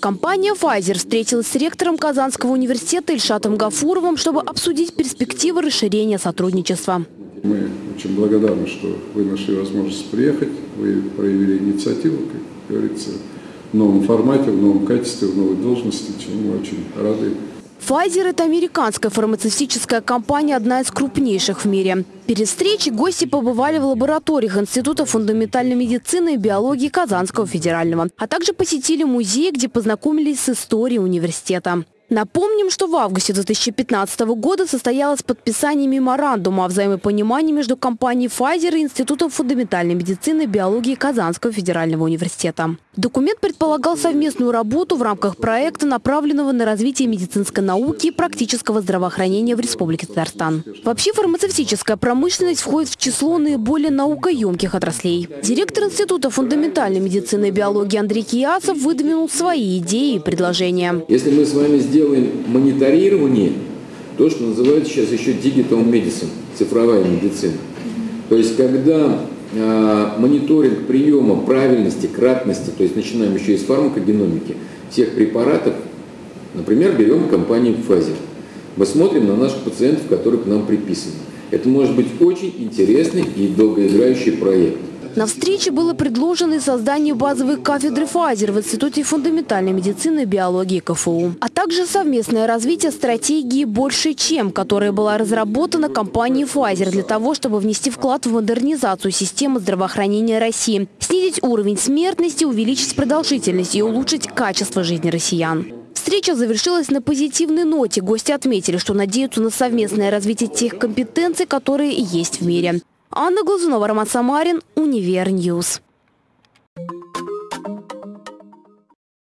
Компания Pfizer встретилась с ректором Казанского университета Ильшатом Гафуровым, чтобы обсудить перспективы расширения сотрудничества. Мы очень благодарны, что вы нашли возможность приехать, вы проявили инициативу, как говорится, в новом формате, в новом качестве, в новой должности, чему мы очень рады. Pfizer – это американская фармацевтическая компания, одна из крупнейших в мире. Перед встречей гости побывали в лабораториях Института фундаментальной медицины и биологии Казанского федерального, а также посетили музей, где познакомились с историей университета. Напомним, что в августе 2015 года состоялось подписание меморандума о взаимопонимании между компанией Pfizer и Институтом фундаментальной медицины и биологии Казанского федерального университета. Документ предполагал совместную работу в рамках проекта, направленного на развитие медицинской науки и практического здравоохранения в Республике Татарстан. Вообще фармацевтическая промышленность входит в число наиболее наукоемких отраслей. Директор Института фундаментальной медицины и биологии Андрей Киясов выдвинул свои идеи и предложения. Если мы с вами сделаем мониторирование, то, что называют сейчас еще digital medicine, цифровая медицина. То есть, когда мониторинг приема правильности, кратности, то есть начинаем еще из фармакогеномики, всех препаратов, например, берем компанию Pfizer. Мы смотрим на наших пациентов, которые к нам приписаны. Это может быть очень интересный и долгоиграющий проект. На встрече было предложено создание базовой кафедры Pfizer в Институте фундаментальной медицины и биологии КФУ, а также совместное развитие стратегии «Больше чем», которая была разработана компанией Pfizer для того, чтобы внести вклад в модернизацию системы здравоохранения России, снизить уровень смертности, увеличить продолжительность и улучшить качество жизни россиян. Встреча завершилась на позитивной ноте. Гости отметили, что надеются на совместное развитие тех компетенций, которые есть в мире. Анна Глазунова, Роман Самарин, Univer News.